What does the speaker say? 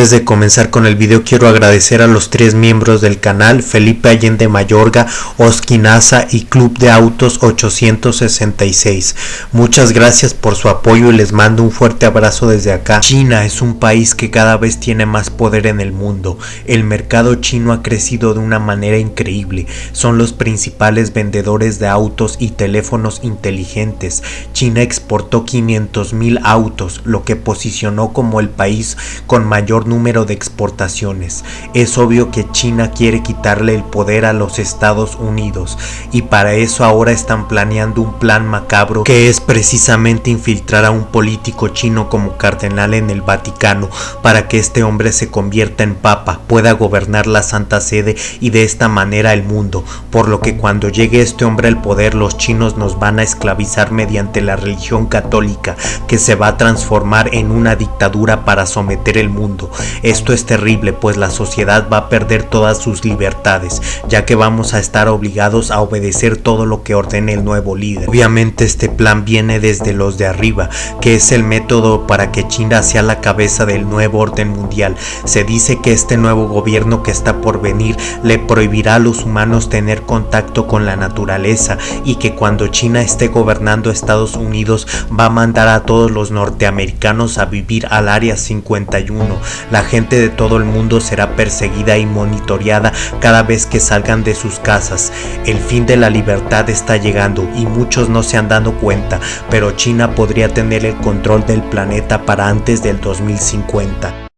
Antes de comenzar con el video quiero agradecer a los tres miembros del canal, Felipe Allende Mayorga, Oskinaza y Club de Autos 866. Muchas gracias por su apoyo y les mando un fuerte abrazo desde acá. China es un país que cada vez tiene más poder en el mundo. El mercado chino ha crecido de una manera increíble. Son los principales vendedores de autos y teléfonos inteligentes. China exportó 500 mil autos, lo que posicionó como el país con mayor número de exportaciones. Es obvio que China quiere quitarle el poder a los Estados Unidos y para eso ahora están planeando un plan macabro que es precisamente infiltrar a un político chino como cardenal en el Vaticano para que este hombre se convierta en papa, pueda gobernar la Santa Sede y de esta manera el mundo, por lo que cuando llegue este hombre al poder los chinos nos van a esclavizar mediante la religión católica que se va a transformar en una dictadura para someter el mundo esto es terrible pues la sociedad va a perder todas sus libertades, ya que vamos a estar obligados a obedecer todo lo que ordene el nuevo líder. Obviamente este plan viene desde los de arriba, que es el método para que China sea la cabeza del nuevo orden mundial. Se dice que este nuevo gobierno que está por venir le prohibirá a los humanos tener contacto con la naturaleza y que cuando China esté gobernando Estados Unidos va a mandar a todos los norteamericanos a vivir al área 51 la gente de todo el mundo será perseguida y monitoreada cada vez que salgan de sus casas. El fin de la libertad está llegando y muchos no se han dado cuenta, pero China podría tener el control del planeta para antes del 2050.